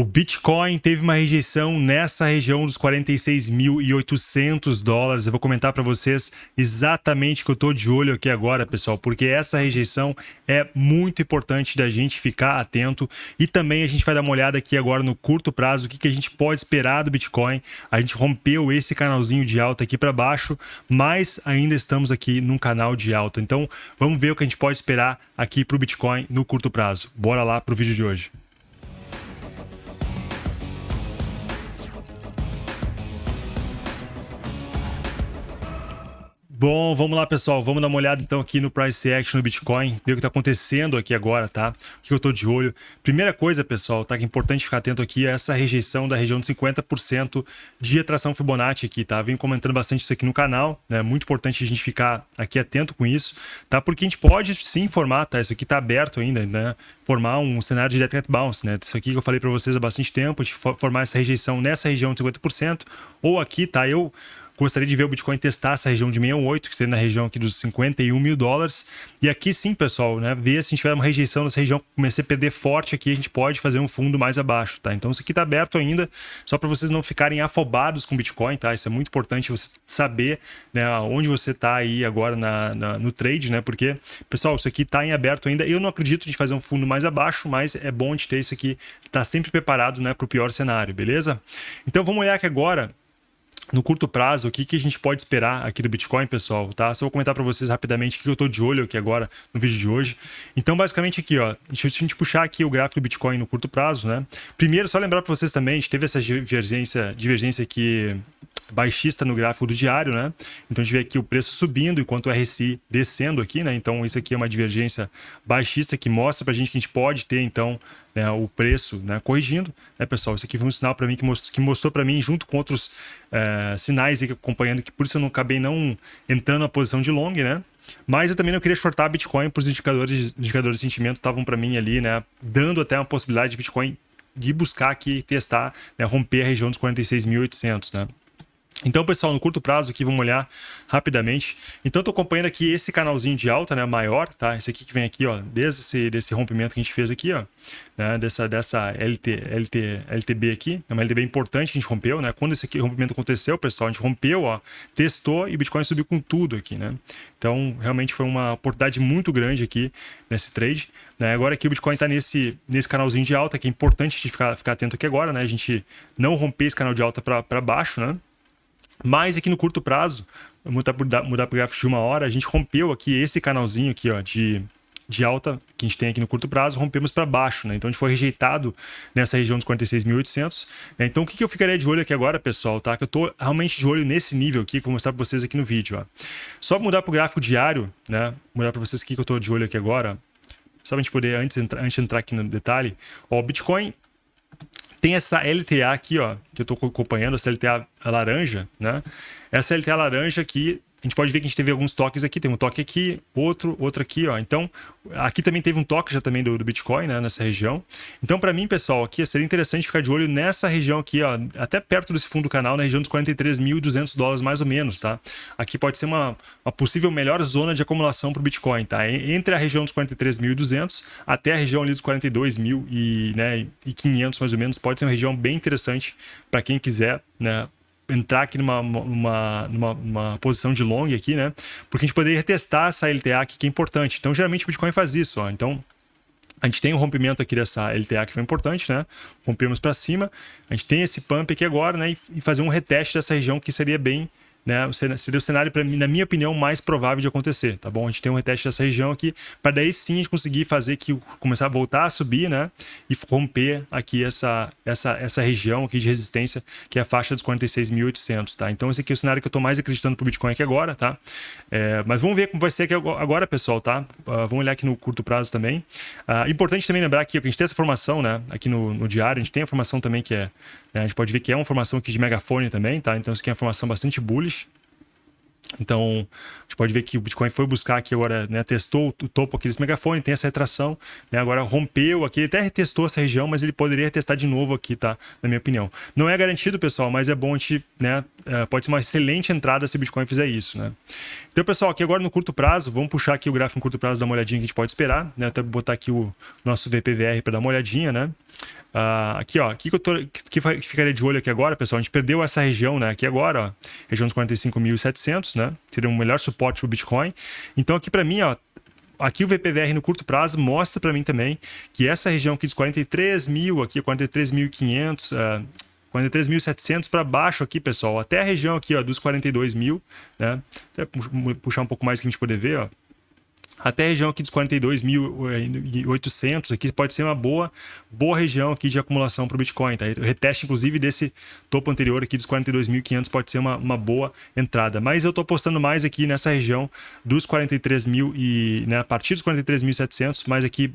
O Bitcoin teve uma rejeição nessa região dos 46.800 dólares. Eu vou comentar para vocês exatamente que eu estou de olho aqui agora, pessoal, porque essa rejeição é muito importante da gente ficar atento e também a gente vai dar uma olhada aqui agora no curto prazo, o que, que a gente pode esperar do Bitcoin. A gente rompeu esse canalzinho de alta aqui para baixo, mas ainda estamos aqui num canal de alta. Então, vamos ver o que a gente pode esperar aqui para o Bitcoin no curto prazo. Bora lá para o vídeo de hoje. Bom, vamos lá, pessoal. Vamos dar uma olhada então aqui no Price Action do Bitcoin, ver o que está acontecendo aqui agora, tá? O que eu estou de olho. Primeira coisa, pessoal, tá? Que é importante ficar atento aqui é essa rejeição da região de 50% de atração Fibonacci aqui, tá? Venho comentando bastante isso aqui no canal, né? Muito importante a gente ficar aqui atento com isso, tá? Porque a gente pode sim formar, tá? Isso aqui está aberto ainda, né? Formar um cenário de Dead Cat Bounce, né? Isso aqui que eu falei para vocês há bastante tempo, de formar essa rejeição nessa região de 50%, ou aqui, tá? Eu Gostaria de ver o Bitcoin testar essa região de 68, que seria na região aqui dos 51 mil dólares. E aqui sim, pessoal, né? Ver se a gente tiver uma rejeição nessa região, comecei a perder forte aqui, a gente pode fazer um fundo mais abaixo, tá? Então isso aqui tá aberto ainda, só para vocês não ficarem afobados com Bitcoin, tá? Isso é muito importante você saber né, onde você tá aí agora na, na, no trade, né? Porque, pessoal, isso aqui tá em aberto ainda. Eu não acredito de fazer um fundo mais abaixo, mas é bom de ter isso aqui, tá sempre preparado, né, para o pior cenário, beleza? Então vamos olhar aqui agora no curto prazo, o que, que a gente pode esperar aqui do Bitcoin, pessoal, tá? Só vou comentar para vocês rapidamente o que eu estou de olho aqui agora no vídeo de hoje. Então, basicamente aqui, ó, deixa a gente puxar aqui o gráfico do Bitcoin no curto prazo, né? Primeiro, só lembrar para vocês também, a gente teve essa divergência, divergência aqui baixista no gráfico do diário, né? Então a gente vê aqui o preço subindo enquanto o RSI descendo aqui, né? Então isso aqui é uma divergência baixista que mostra para a gente que a gente pode ter então né, o preço né, corrigindo, né, pessoal? Isso aqui foi um sinal para mim que mostrou, que mostrou para mim junto com outros é, sinais aí acompanhando que por isso eu não acabei não entrando na posição de long, né? Mas eu também não queria shortar Bitcoin, para os indicadores, indicadores de sentimento estavam para mim ali, né? Dando até uma possibilidade de Bitcoin de buscar aqui testar, né, romper a região dos 46.800, né? Então, pessoal, no curto prazo aqui, vamos olhar rapidamente. Então, estou acompanhando aqui esse canalzinho de alta, né, maior, tá? Esse aqui que vem aqui, ó, desde esse desse rompimento que a gente fez aqui, ó, né, dessa, dessa LT, LT, LTB aqui, é uma LTB importante a gente rompeu, né? Quando esse aqui, rompimento aconteceu, pessoal, a gente rompeu, ó, testou e Bitcoin subiu com tudo aqui, né? Então, realmente foi uma oportunidade muito grande aqui nesse trade, né? Agora aqui o Bitcoin está nesse, nesse canalzinho de alta, que é importante a gente ficar, ficar atento aqui agora, né? A gente não romper esse canal de alta para baixo, né? Mas aqui no curto prazo, mudar para o gráfico de uma hora, a gente rompeu aqui esse canalzinho aqui, ó, de, de alta que a gente tem aqui no curto prazo, rompemos para baixo, né? Então a gente foi rejeitado nessa região dos 46.800. Né? Então o que, que eu ficaria de olho aqui agora, pessoal, tá? Que eu tô realmente de olho nesse nível aqui, que eu vou mostrar para vocês aqui no vídeo, ó. Só mudar para o gráfico diário, né? Mudar para vocês aqui que eu tô de olho aqui agora. Só pra gente poder, antes, antes de entrar aqui no detalhe, o Bitcoin tem essa LTA aqui, ó, que eu estou acompanhando, essa LTA laranja, né? Essa LTA laranja aqui a gente pode ver que a gente teve alguns toques aqui, tem um toque aqui, outro, outro aqui, ó. Então, aqui também teve um toque já também do, do Bitcoin, né, nessa região. Então, para mim, pessoal, aqui seria interessante ficar de olho nessa região aqui, ó, até perto desse fundo do canal, na região dos 43.200 dólares mais ou menos, tá? Aqui pode ser uma, uma possível melhor zona de acumulação para o Bitcoin, tá? Entre a região dos 43.200 até a região ali dos 42.000 e, né, 500 mais ou menos, pode ser uma região bem interessante para quem quiser, né, entrar aqui numa, numa, numa, posição de long aqui, né? Porque a gente poderia testar essa LTA aqui, que é importante. Então, geralmente o Bitcoin faz isso, ó. Então, a gente tem um rompimento aqui dessa LTA que foi importante, né? Rompemos para cima. A gente tem esse pump aqui agora, né? E fazer um reteste dessa região que seria bem né? Seria o cenário, mim, na minha opinião, mais provável de acontecer, tá bom? A gente tem um reteste dessa região aqui, para daí sim a gente conseguir fazer que começar a voltar a subir, né? E romper aqui essa, essa, essa região aqui de resistência, que é a faixa dos 46.800, tá? Então esse aqui é o cenário que eu estou mais acreditando pro Bitcoin aqui agora, tá? É, mas vamos ver como vai ser aqui agora, pessoal, tá? Uh, vamos olhar aqui no curto prazo também. Uh, importante também lembrar que a gente tem essa formação, né? Aqui no, no diário, a gente tem a formação também que é? A gente pode ver que é uma formação aqui de megafone também, tá? Então isso aqui é uma formação bastante bullish. Então, a gente pode ver que o Bitcoin foi buscar aqui agora, né, testou o topo aqui desse megafone, tem essa retração, né, agora rompeu aqui, ele até retestou essa região, mas ele poderia retestar de novo aqui, tá? Na minha opinião. Não é garantido, pessoal, mas é bom a gente, né, é, pode ser uma excelente entrada se o Bitcoin fizer isso, né? Então, pessoal, aqui agora no curto prazo, vamos puxar aqui o gráfico no curto prazo, dar uma olhadinha que a gente pode esperar, né? Até botar aqui o nosso VPVR para dar uma olhadinha, né? Uh, aqui, ó, aqui que eu tô, que, que ficaria de olho aqui agora, pessoal, a gente perdeu essa região, né, aqui agora, ó, região dos 45.700, né, seria um melhor suporte para o Bitcoin. Então aqui para mim, ó, aqui o VPVR no curto prazo mostra para mim também que essa região aqui dos 43 mil, aqui 43.500, uh, 43.700 para baixo aqui, pessoal, até a região aqui, ó, dos 42 mil, né, até puxar um pouco mais que a gente poder ver, ó, até a região aqui dos 42.800 aqui pode ser uma boa, boa região aqui de acumulação para o Bitcoin. Tá? O reteste, inclusive, desse topo anterior aqui dos 42.500 pode ser uma, uma boa entrada. Mas eu estou apostando mais aqui nessa região dos 43.000 e né, a partir dos 43.700, mais aqui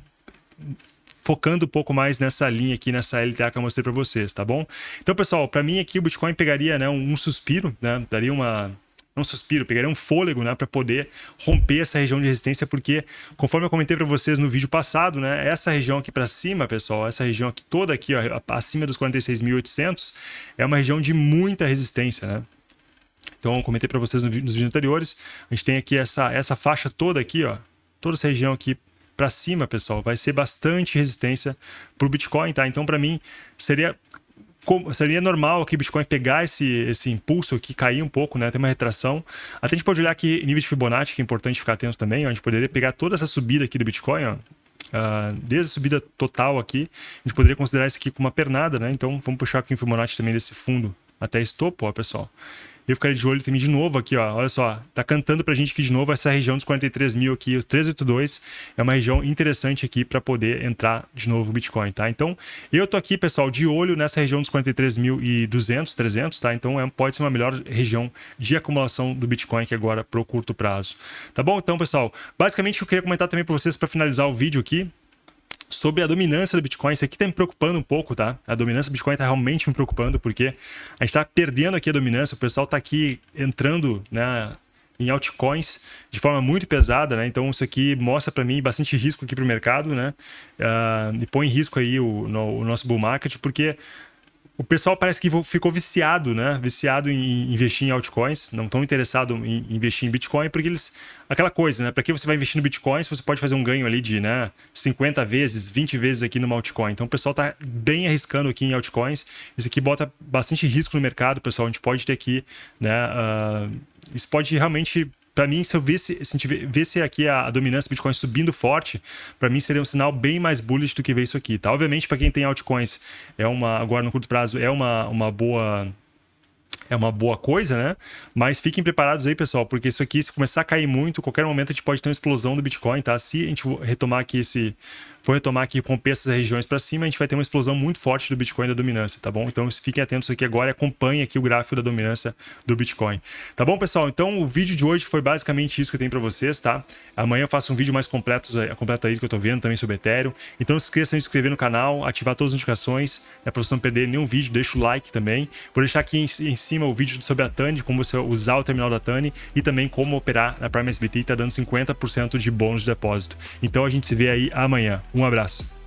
focando um pouco mais nessa linha aqui, nessa LTA que eu mostrei para vocês, tá bom? Então, pessoal, para mim aqui o Bitcoin pegaria né, um, um suspiro, né, daria uma um suspiro, pegaria um fôlego, né, para poder romper essa região de resistência, porque conforme eu comentei para vocês no vídeo passado, né, essa região aqui para cima, pessoal, essa região aqui toda aqui, ó, acima dos 46.800, é uma região de muita resistência, né? Então, comentei para vocês nos vídeos anteriores, a gente tem aqui essa essa faixa toda aqui, ó, toda essa região aqui para cima, pessoal, vai ser bastante resistência para o Bitcoin, tá? Então, para mim, seria como, seria normal aqui o Bitcoin pegar esse, esse impulso aqui, cair um pouco, né? Tem uma retração. Até a gente pode olhar aqui nível de Fibonacci, que é importante ficar atento também. A gente poderia pegar toda essa subida aqui do Bitcoin, ó, uh, desde a subida total aqui, a gente poderia considerar isso aqui como uma pernada, né? Então vamos puxar aqui o Fibonacci também desse fundo até esse topo, ó, pessoal eu ficaria de olho também de novo aqui, ó. Olha só, tá cantando pra gente aqui de novo essa região dos 43 mil aqui, o 382 é uma região interessante aqui para poder entrar de novo o Bitcoin, tá? Então, eu tô aqui, pessoal, de olho nessa região dos 43.200, 300, tá? Então, é, pode ser uma melhor região de acumulação do Bitcoin aqui agora pro curto prazo. Tá bom? Então, pessoal, basicamente eu queria comentar também para vocês para finalizar o vídeo aqui, sobre a dominância do Bitcoin. Isso aqui está me preocupando um pouco, tá? A dominância do Bitcoin está realmente me preocupando, porque a gente está perdendo aqui a dominância, o pessoal está aqui entrando né, em altcoins de forma muito pesada, né? Então isso aqui mostra para mim bastante risco aqui para o mercado, né? Uh, e põe em risco aí o, no, o nosso bull market, porque o pessoal parece que ficou viciado, né? Viciado em investir em altcoins, não tão interessado em investir em Bitcoin, porque eles. Aquela coisa, né? Para que você vai investir no Bitcoin se você pode fazer um ganho ali de né, 50 vezes, 20 vezes aqui no altcoin? Então o pessoal está bem arriscando aqui em altcoins. Isso aqui bota bastante risco no mercado, pessoal. A gente pode ter aqui, né? Uh, isso pode realmente para mim, se eu visse, se a gente visse aqui a, dominância do Bitcoin subindo forte, para mim seria um sinal bem mais bullish do que ver isso aqui, tá? Obviamente, para quem tem altcoins, é uma, agora no curto prazo, é uma, uma boa é uma boa coisa, né? Mas fiquem preparados aí, pessoal, porque isso aqui, se começar a cair muito, qualquer momento a gente pode ter uma explosão do Bitcoin, tá? Se a gente retomar aqui esse, for retomar aqui romper essas regiões para cima, a gente vai ter uma explosão muito forte do Bitcoin da dominância, tá bom? Então fiquem atentos aqui agora e acompanhem aqui o gráfico da dominância do Bitcoin. Tá bom, pessoal? Então o vídeo de hoje foi basicamente isso que eu tenho para vocês, tá? Amanhã eu faço um vídeo mais completo, é, completo aí que eu tô vendo também sobre Ethereum. Então se esqueçam de se inscrever no canal, ativar todas as notificações, né, para você não perder nenhum vídeo, deixa o like também. Vou deixar aqui em cima o vídeo sobre a Tani, como você usar o terminal da Tani e também como operar na Prime SBT, tá dando 50% de bônus de depósito. Então a gente se vê aí amanhã. Um abraço.